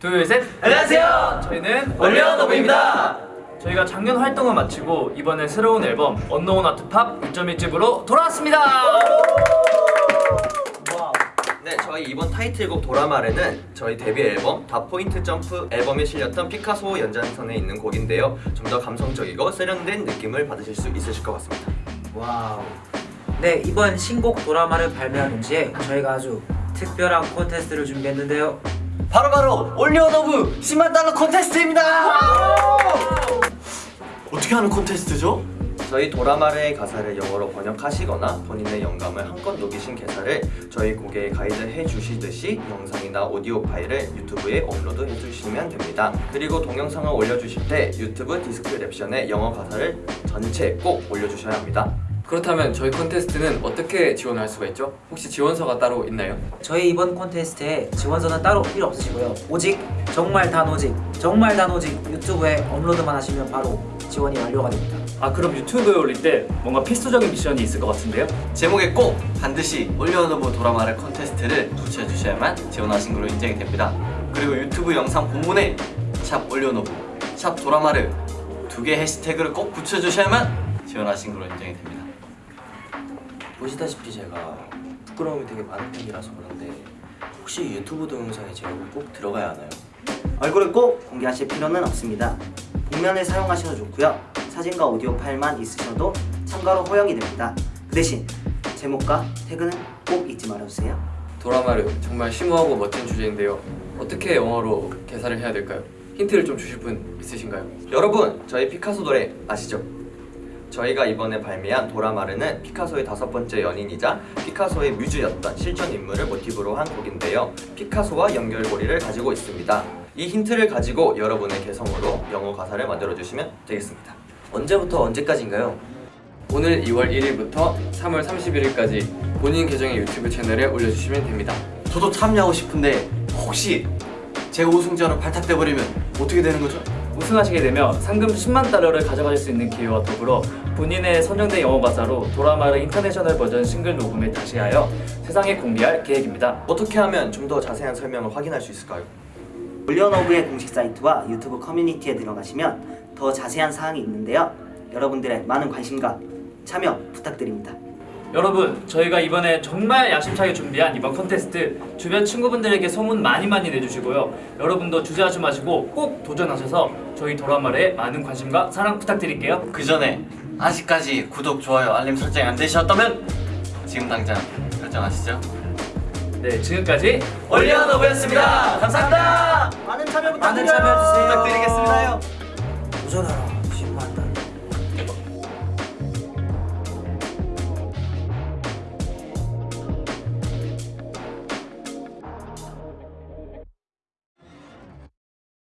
둘, 셋. 안녕하세요. 저희는 OnlyOneOf입니다. 저희가 작년 활동을 마치고 이번에 새로운 앨범 unknown art pop 2.1집으로 돌아왔습니다. 네, 저희 이번 타이틀곡 도라마르는 저희 데뷔 앨범 dot point jump 앨범에 실렸던 피카소 연장선에 있는 곡인데요. 좀 더 감성적이고 세련된 느낌을 받으실 수 있으실 것 같습니다. wow. 네 이번 신곡 도라마르를 발매한 동시에 저희가 아주 특별한 콘테스트를 준비했는데요. 바로바로 OnlyOneOf 10만 달러 콘테스트입니다. 어떻게 하는 콘테스트죠? 저희 도라마르의 가사를 영어로 번역하시거나 본인의 영감을 한껏 녹이신 개사를 저희 곡에 가이드 해 주시듯이 영상이나 오디오 파일을 유튜브에 업로드 해주시면 됩니다. 그리고 동영상을 올려주실 때 유튜브 description에 영어 가사를 전체 꼭 올려주셔야 합니다. 그렇다면 저희 콘테스트는 어떻게 지원할 수가 있죠? 혹시 지원서가 따로 있나요? 저희 이번 콘테스트에 지원서는 따로 필요 없으시고요. 오직 정말 단 오직 정말 단 오직 유튜브에 업로드만 하시면 바로 지원이 완료가 됩니다. 아 그럼 유튜브에 올릴 때 뭔가 필수적인 미션이 있을 것 같은데요? 제목에 꼭 반드시 OnlyOneOf 도라마르 콘테스트를 붙여주셔야만 지원하신 걸로 인정이 됩니다. 그리고 유튜브 영상 본문에 샵 OnlyOneOf, 샵 도라마를 두개 해시태그를 꼭 붙여주셔야만 지원하신 걸로 인정이 됩니다. 보시다시피 제가 부끄러움이 되게 많은 편이라서 그런데 혹시 유튜브 동영상에 제 얼굴 꼭 들어가야 하나요? 얼굴을 꼭 공개하실 필요는 없습니다. 복면을 사용하셔도 좋고요. 사진과 오디오 파일만 있으셔도 참가로 허용이 됩니다. 그 대신 제목과 태그는 꼭 잊지 말아주세요. 도라마르 정말 심오하고 멋진 주제인데요. 어떻게 영어로 개사를 해야 될까요? 힌트를 좀 주실 분 있으신가요? 여러분 저희 피카소 노래 아시죠? 저희가 이번에 발매한 도라마르는 피카소의 다섯 번째 연인이자 피카소의 뮤즈였던 실존 인물을 모티브로 한 곡인데요 피카소와 연결고리를 가지고 있습니다 이 힌트를 가지고 여러분의 개성으로 영어 가사를 만들어 주시면 되겠습니다 언제부터 언제까지인가요? 오늘 2월 1일부터 3월 31일까지 본인 계정의 유튜브 채널에 올려주시면 됩니다. 저도 참여하고 싶은데 혹시 제 우승자로 발탁돼 버리면 어떻게 되는 거죠? 우승하시게 되면 상금 10만 달러를 가져가실 수 있는 기회와 더불어 본인의 선정된 영어 가사로 도라마르 international 버전 싱글 녹음을 다시 하여 세상에 공개할 계획입니다. 어떻게 하면 좀 더 자세한 설명을 확인할 수 있을까요? OnlyOneOf의 공식 사이트와 유튜브 커뮤니티에 들어가시면 더 자세한 사항이 있는데요. 여러분들의 많은 관심과 참여 부탁드립니다. 여러분 저희가 이번에 정말 야심차게 준비한 이번 컨테스트 주변 친구분들에게 소문 많이 많이 내주시고요 여러분도 주저하지 마시고 꼭 도전하셔서 저희 도라마르에 많은 관심과 사랑 부탁드릴게요 그 전에 아직까지 구독, 좋아요, 알림 설정이 안 되셨다면 지금 당장 결정하시죠. 네 지금까지 올리언오브였습니다 감사합니다 많은 참여 많은 부탁드려요. 참여해주세요. 부탁드리겠습니다요. 도전하라.